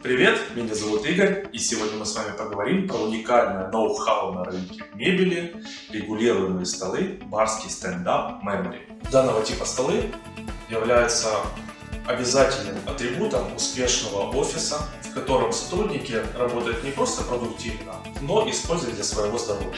Привет, меня зовут Игорь, и сегодня мы с вами поговорим про уникальное ноу-хау на рынке мебели, регулируемые столы барский стендап Memory. Данного типа столы являются обязательным атрибутом успешного офиса, в котором сотрудники работают не просто продуктивно, но используют для своего здоровья.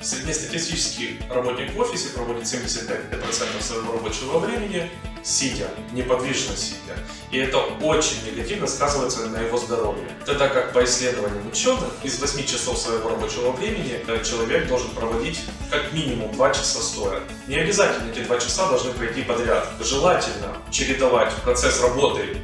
Среднестатистический работник в офисе проводит 75% своего рабочего времени сидя, неподвижно сидя. И это очень негативно сказывается на его здоровье. Тогда как по исследованиям ученых, из 8 часов своего рабочего времени э, человек должен проводить как минимум 2 часа стоя. Не обязательно эти 2 часа должны пройти подряд. Желательно чередовать процесс работы,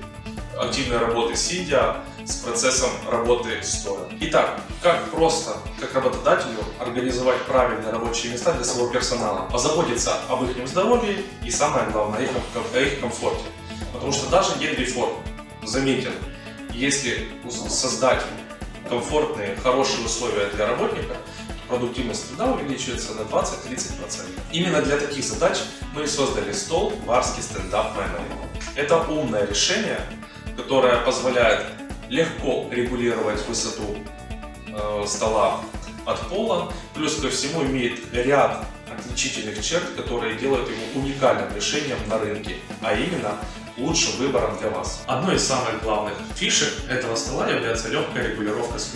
активной работы сидя, с процессом работы стоя. Итак, как просто, как работодателю, организовать правильные рабочие места для своего персонала, позаботиться об их здоровье и самое главное, о их, о их комфорте. Потому что даже Генри Форд заметил, если создать комфортные, хорошие условия для работника, продуктивность труда увеличивается на 20-30%. Именно для таких задач мы создали стол Варский стендап Memory. Это умное решение, которое позволяет легко регулировать высоту э, стола от пола, плюс ко всему имеет ряд отличительных черт, которые делают его уникальным решением на рынке, а именно лучшим выбором для вас. Одной из самых главных фишек этого стола является легкая регулировка с.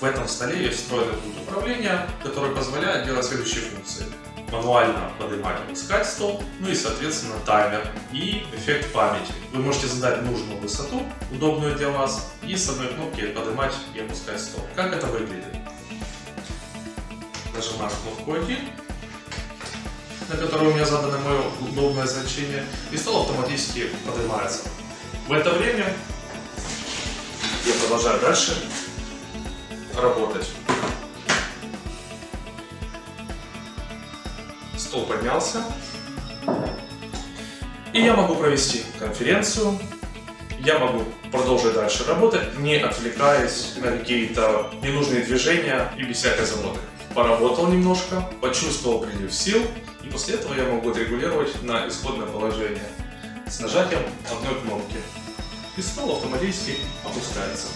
В этом столе есть встроенный пульт управления, который позволяет делать следующие функции мануально поднимать и опускать стол, ну и соответственно таймер и эффект памяти. Вы можете задать нужную высоту, удобную для вас, и с одной кнопки поднимать и опускать стол. Как это выглядит? Нажимаешь кнопку 1, на которой у меня задано мое удобное значение, и стол автоматически поднимается. В это время я продолжаю дальше работать. Стол поднялся. И я могу провести конференцию, я могу продолжить дальше работать, не отвлекаясь на какие-то ненужные движения и без всякой заботы. Поработал немножко, почувствовал прилив сил, и после этого я могу отрегулировать на исходное положение с нажатием одной кнопки. И стол автоматически опускается.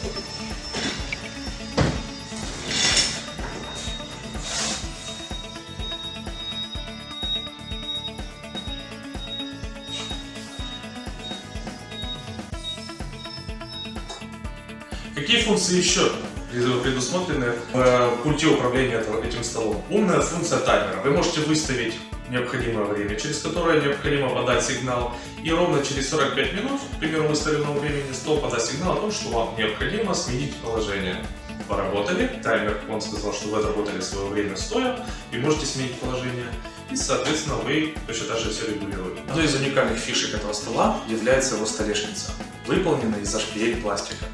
Какие функции еще предусмотрены в э, пульте управления этим столом? Умная функция таймера. Вы можете выставить необходимое время, через которое необходимо подать сигнал. И ровно через 45 минут, к примеру, выставленного времени, стол подаст сигнал о том, что вам необходимо сменить положение. Поработали, таймер, он сказал, что вы отработали свое время стоя, и можете сменить положение. И, соответственно, вы точно так же все регулируете. Одной из уникальных фишек этого стола является его столешница, выполненная из HPL пластика.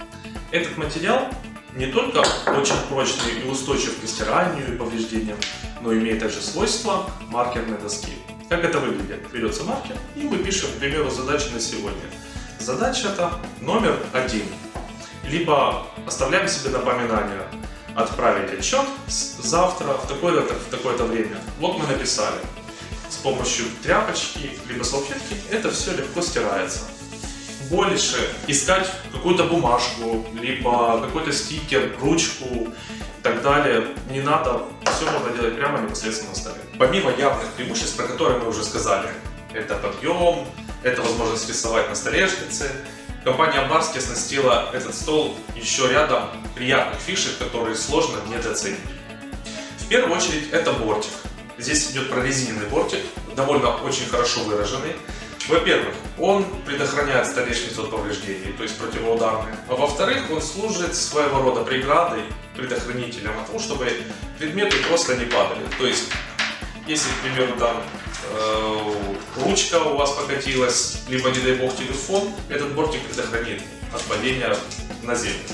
Этот материал не только очень прочный и устойчив к стиранию и повреждениям, но имеет также свойства маркерной доски. Как это выглядит? Берется маркер и мы пишем, к примеру, задачи на сегодня. Задача это номер один. Либо оставляем себе напоминание отправить отчет завтра в такое-то такое время. Вот мы написали. С помощью тряпочки либо салфетки это все легко стирается больше искать какую-то бумажку, либо какой-то стикер, ручку и так далее. Не надо, все можно делать прямо непосредственно на столе. Помимо явных преимуществ, про которые мы уже сказали, это подъем, это возможность рисовать на столешнице, компания Барски оснастила этот стол еще рядом приятных фишек, которые сложно недооценить. В первую очередь это бортик. Здесь идет прорезиненный бортик, довольно очень хорошо выраженный. Во-первых, он предохраняет столешницу от повреждений, то есть противоударный. А во-вторых, он служит своего рода преградой, предохранителем от того, чтобы предметы просто не падали. То есть, если, к примеру, там э, ручка у вас покатилась, либо, не дай бог, телефон, этот бортик предохранит от падения на землю.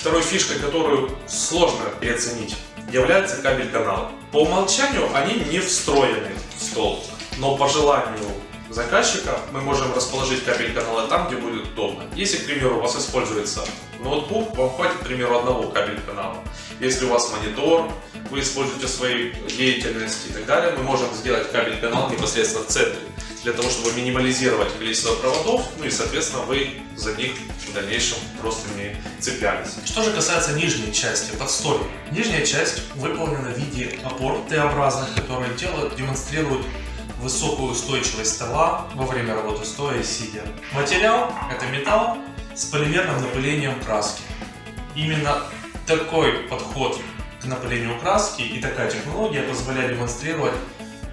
Второй фишкой, которую сложно переоценить, является кабель канала. По умолчанию они не встроены в стол, но по желанию заказчика мы можем расположить кабель канала там, где будет удобно. Если, к примеру, у вас используется ноутбук, вам хватит, к примеру, одного кабель канала. Если у вас монитор, вы используете в своей деятельности и так далее, мы можем сделать кабель канал непосредственно в центре. для того, чтобы минимализировать количество проводов, ну и, соответственно, вы за них в дальнейшем просто не цеплялись. Что же касается нижней части, подстольной. Нижняя часть выполнена в виде опор Т-образных, которые делают, демонстрируют высокую устойчивость стола во время работы стоя и сидя. Материал – это металл с полимерным напылением краски. Именно такой подход к напылению краски и такая технология позволяет демонстрировать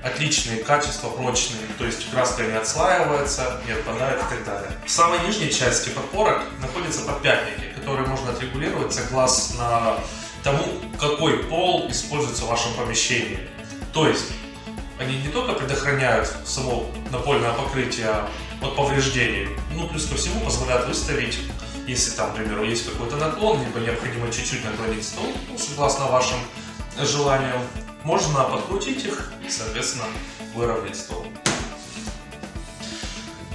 отличные качества, прочные, то есть краска не отслаивается, не отпадает и так далее. В самой нижней части подпорок находятся подпятники, которые можно отрегулировать согласно тому, какой пол используется в вашем помещении. То есть они не только предохраняют само напольное покрытие от повреждений, ну плюс ко всему позволяют выставить, если там, к примеру, есть какой-то наклон, либо необходимо чуть-чуть наклонить стол, ну, согласно вашим желаниям, можно подкрутить их и, соответственно, выровнять стол.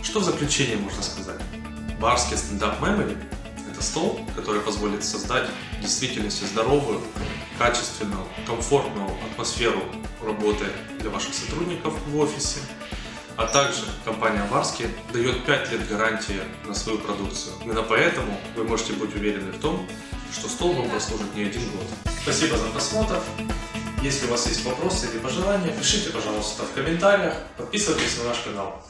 Что в заключение можно сказать? Барский стендап Memory – это стол, который позволит создать в действительности здоровую, качественную, комфортную атмосферу работы для ваших сотрудников в офисе. А также компания Варски дает 5 лет гарантии на свою продукцию. Именно поэтому вы можете быть уверены в том, что стол вам прослужит не один год. Спасибо за просмотр. Если у вас есть вопросы или пожелания, пишите, пожалуйста, в комментариях, подписывайтесь на наш канал.